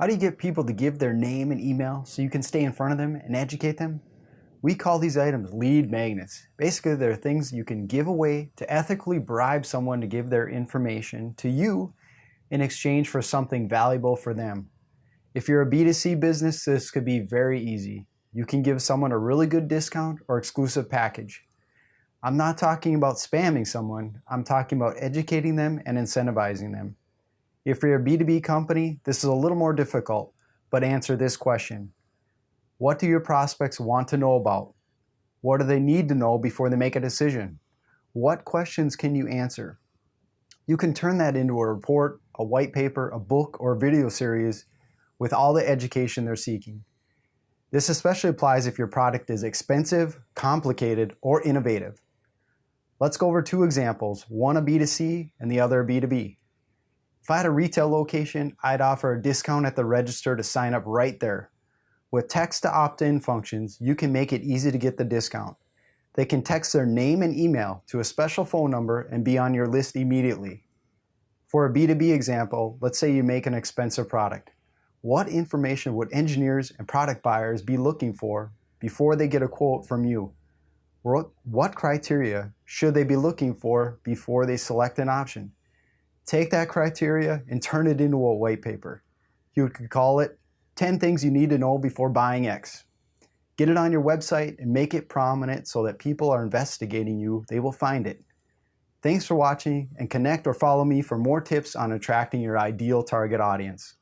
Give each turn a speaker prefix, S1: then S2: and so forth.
S1: How do you get people to give their name and email so you can stay in front of them and educate them? We call these items lead magnets. Basically, they're things you can give away to ethically bribe someone to give their information to you in exchange for something valuable for them. If you're a B2C business, this could be very easy. You can give someone a really good discount or exclusive package. I'm not talking about spamming someone, I'm talking about educating them and incentivizing them. If you're a B2B company, this is a little more difficult, but answer this question. What do your prospects want to know about? What do they need to know before they make a decision? What questions can you answer? You can turn that into a report, a white paper, a book, or a video series with all the education they're seeking. This especially applies if your product is expensive, complicated, or innovative. Let's go over two examples, one a B2C and the other a B2B. If I had a retail location, I'd offer a discount at the register to sign up right there. With text to opt-in functions, you can make it easy to get the discount. They can text their name and email to a special phone number and be on your list immediately. For a B2B example, let's say you make an expensive product. What information would engineers and product buyers be looking for before they get a quote from you? What criteria should they be looking for before they select an option? Take that criteria and turn it into a white paper. You could call it 10 things you need to know before buying X. Get it on your website and make it prominent so that people are investigating you, they will find it. Thanks for watching and connect or follow me for more tips on attracting your ideal target audience.